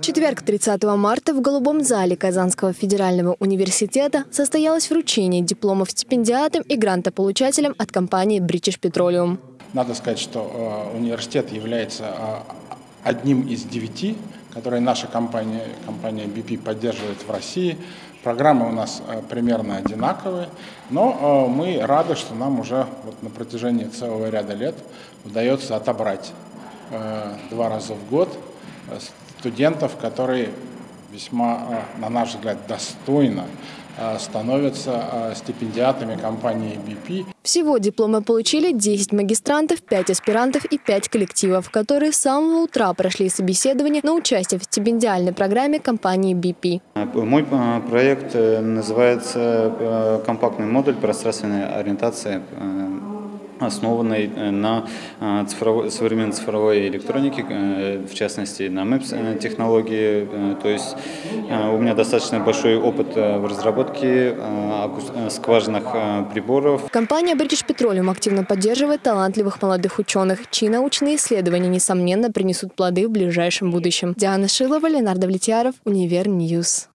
четверг, 30 марта, в Голубом зале Казанского федерального университета состоялось вручение дипломов стипендиатам и грантополучателям от компании British Petroleum. Надо сказать, что э, университет является э, одним из девяти, которые наша компания, компания BP поддерживает в России. Программы у нас э, примерно одинаковые, но мы рады, что нам уже вот на протяжении целого ряда лет удается отобрать два раза в год студентов, которые весьма, на наш взгляд, достойно становятся стипендиатами компании BP. Всего дипломы получили 10 магистрантов, 5 аспирантов и 5 коллективов, которые с самого утра прошли собеседование на участие в стипендиальной программе компании BP. Мой проект э, называется э, «Компактный модуль пространственной ориентации основанной э, на э, цифровой, современной цифровой электронике, э, в частности на MAPS технологии. То есть у меня достаточно большой опыт в разработке скважинных приборов. Компания British Petroleum активно поддерживает талантливых молодых ученых, чьи научные исследования, несомненно, принесут плоды в ближайшем будущем. Диана Шилова, Ленар Давлетьяров, Univer News.